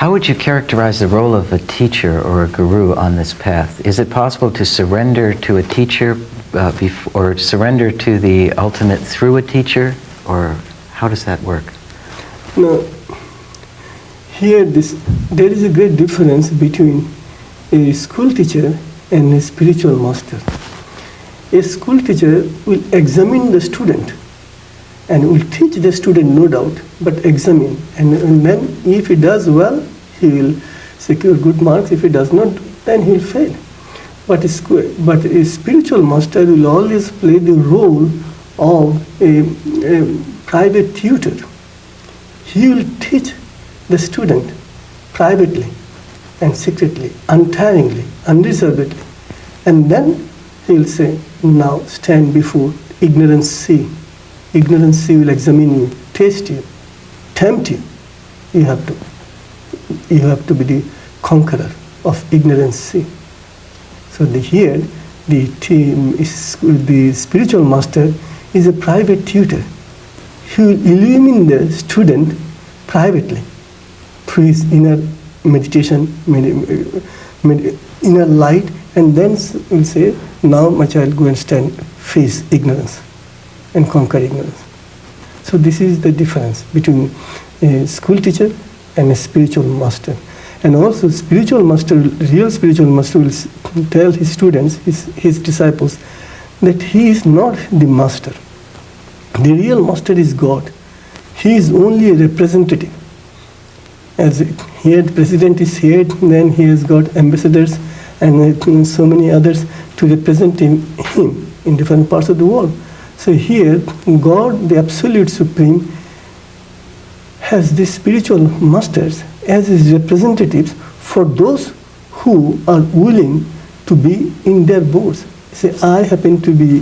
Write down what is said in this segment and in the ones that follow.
How would you characterize the role of a teacher or a guru on this path? Is it possible to surrender to a teacher uh, or surrender to the ultimate through a teacher? Or how does that work? Now, here this, there is a great difference between a school teacher and a spiritual master. A school teacher will examine the student and will teach the student, no doubt, but examine. And, and then if he does well, he will secure good marks. If he does not, then he will fail. But a, but a spiritual master will always play the role of a, a private tutor. He will teach the student privately and secretly, untiringly, unreservedly. And then he will say, now stand before ignorance see. Ignorance will examine you, taste you, tempt you. You have to, you have to be the conqueror of ignorance. So the, here, the team is the spiritual master is a private tutor. He will illumine the student privately through his inner meditation, med- med- inner light, and then will say, "Now, my child, go and stand, face ignorance, and conquer ignorance." So this is the difference between a school teacher and a spiritual master. And also, spiritual master, real spiritual master will tell his students, his, his disciples, that he is not the master. The real master is God. He is only a representative. As here, the president is here, then he has got ambassadors and uh, so many others to represent him, him in different parts of the world. So here, God, the absolute supreme, has these spiritual masters as his representatives for those who are willing to be in their boards. Say, I happen to be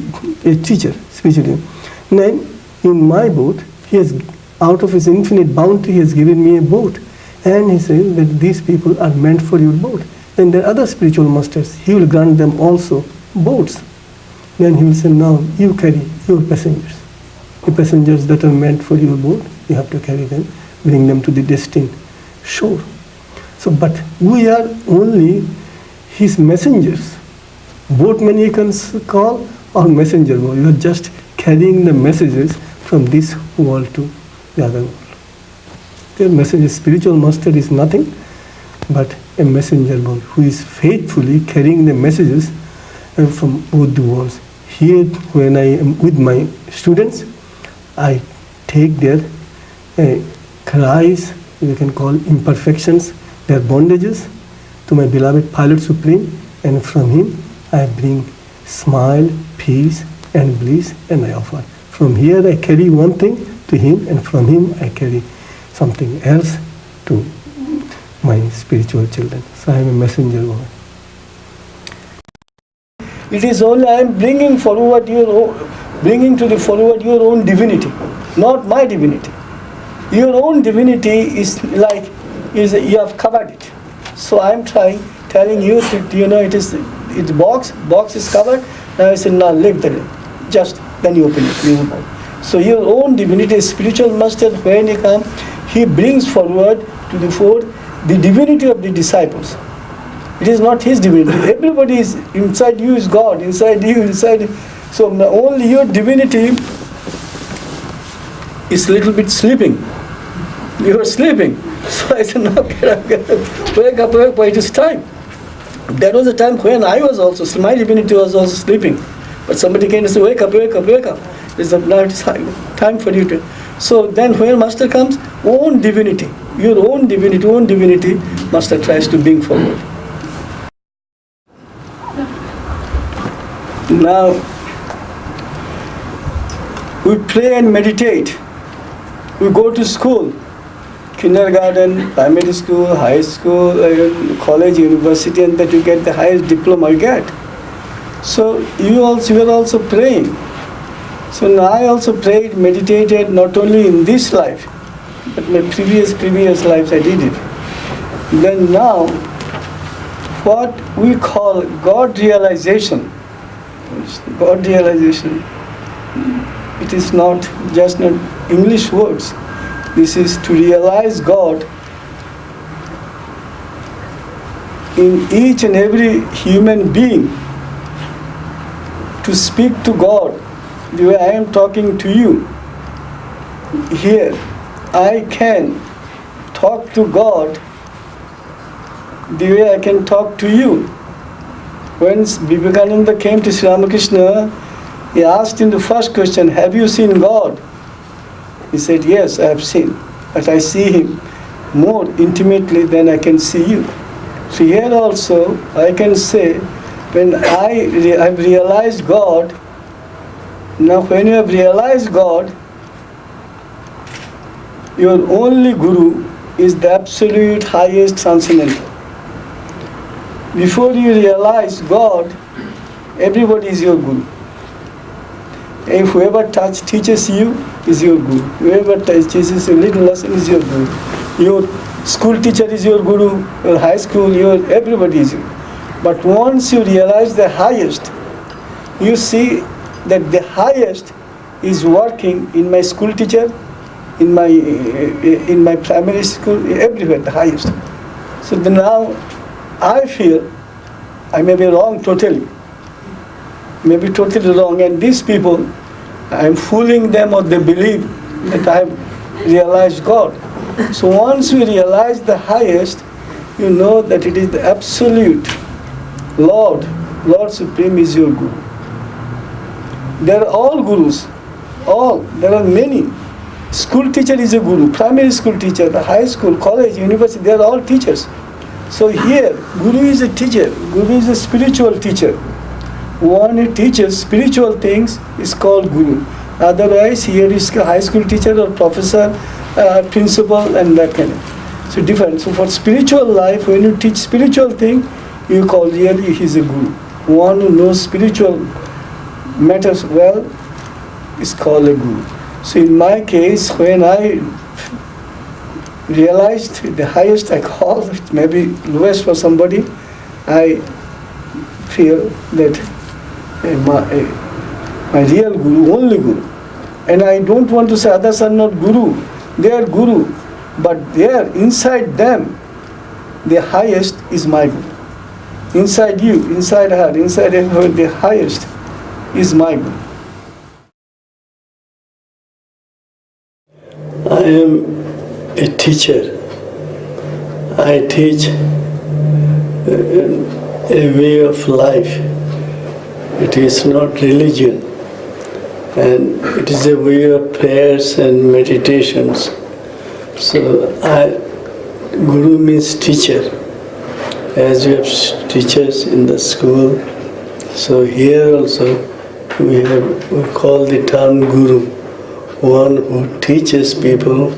a teacher, spiritually. Then, in my boat, he has, out of his infinite bounty, he has given me a boat. And he says that these people are meant for your boat. Then there are other spiritual masters. He will grant them also boats. Then he will say, now you carry your passengers. The passengers that are meant for your boat, you have to carry them, bring them to the destined shore. So, but we are only his messengers. Boatman you can call or messenger boy. You are just carrying the messages from this world to the other world. Their messenger, spiritual master is nothing but a messenger boy who is faithfully carrying the messages uh, from both the worlds. Here, when I am with my students, I take their uh, cries, you can call imperfections, their bondages to my beloved Pilot Supreme, and from him I bring smile, peace, and bliss, and I offer. From here I carry one thing to him, and from him I carry something else to my spiritual children. So I am a messenger boy. It is only I am bringing forward your own, bringing to the forward your own divinity, not my divinity. Your own divinity is like is you have covered it. So I am trying telling you that you know it is it's box box is covered. Now I say now lift the. Just then you open it. You. So your own divinity, spiritual master, when he come, he brings forward to the fore the divinity of the disciples. It is not his divinity. Everybody is inside you is God. Inside you, inside. So only your divinity is a little bit sleeping. You are sleeping. So I said, no, get up, get up. wake up, wake up. It is time. That was the time when I was also my divinity was also sleeping. But somebody came and said, wake up, wake up, wake up. It's a, now it's time time for you to. So then when master comes, own divinity, your own divinity, own divinity, master tries to bring forward. Now, we pray and meditate. We go to school, kindergarten, primary school, high school, college, university, and that you get the highest diploma you get. So you also you are also praying. So now I also prayed, meditated not only in this life, but my previous previous lives I did it. Then now, what we call God realization, God realization, it is not just not English words. This is to realize God in each and every human being to speak to God the way I am talking to you. Here, I can talk to God the way I can talk to you. When Vivekananda came to Sri Ramakrishna, he asked him the first question, Have you seen God? He said, Yes, I have seen, but I see him more intimately than I can see you. So here also I can say, when I re- have realized God, now when you have realized God, your only guru is the absolute highest transcendental. Before you realize God, everybody is your guru. And whoever touch, teaches you is your guru. Whoever teaches you little lesson is your guru. Your school teacher is your guru, your high school, your everybody is your. But once you realize the highest, you see that the highest is working in my school teacher, in my in my primary school, everywhere the highest. So now I feel I may be wrong totally, may be totally wrong, and these people, I'm fooling them or they believe that I have realized God. So once you realize the highest, you know that it is the absolute Lord, Lord Supreme is your Guru. They are all gurus, all. There are many. School teacher is a guru, primary school teacher, the high school, college, university, they are all teachers. So here, guru is a teacher, guru is a spiritual teacher. One who teaches spiritual things is called guru. Otherwise, here is a high school teacher or professor, uh, principal, and that kind of. So different. So for spiritual life, when you teach spiritual thing, you call really he's a guru. One who knows spiritual matters well is called a guru. So in my case, when I realized the highest I call, maybe may lowest for somebody, I feel that uh, my, uh, my real guru, only guru. And I don't want to say others are not guru, they are guru, but there, inside them, the highest is my guru. Inside you, inside her, inside her, the highest is my guru. I am a teacher. I teach a way of life. It is not religion, and it is a way of prayers and meditations. So, I, Guru means teacher. As we have teachers in the school, so here also we have we call the term Guru, one who teaches people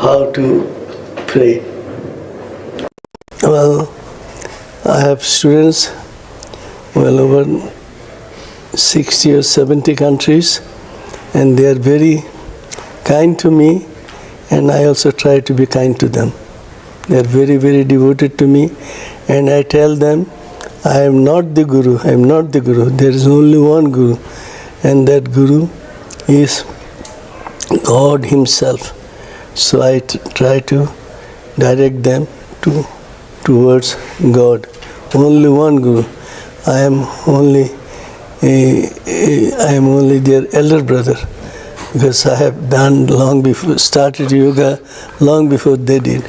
how to pray. Well, I have students well over 60 or 70 countries and they are very kind to me and I also try to be kind to them. They are very, very devoted to me and I tell them I am not the Guru, I am not the Guru. There is only one Guru and that Guru is God Himself. So I try to direct them to towards God. Only one Guru. I am only I am only their elder brother because I have done long before started yoga long before they did.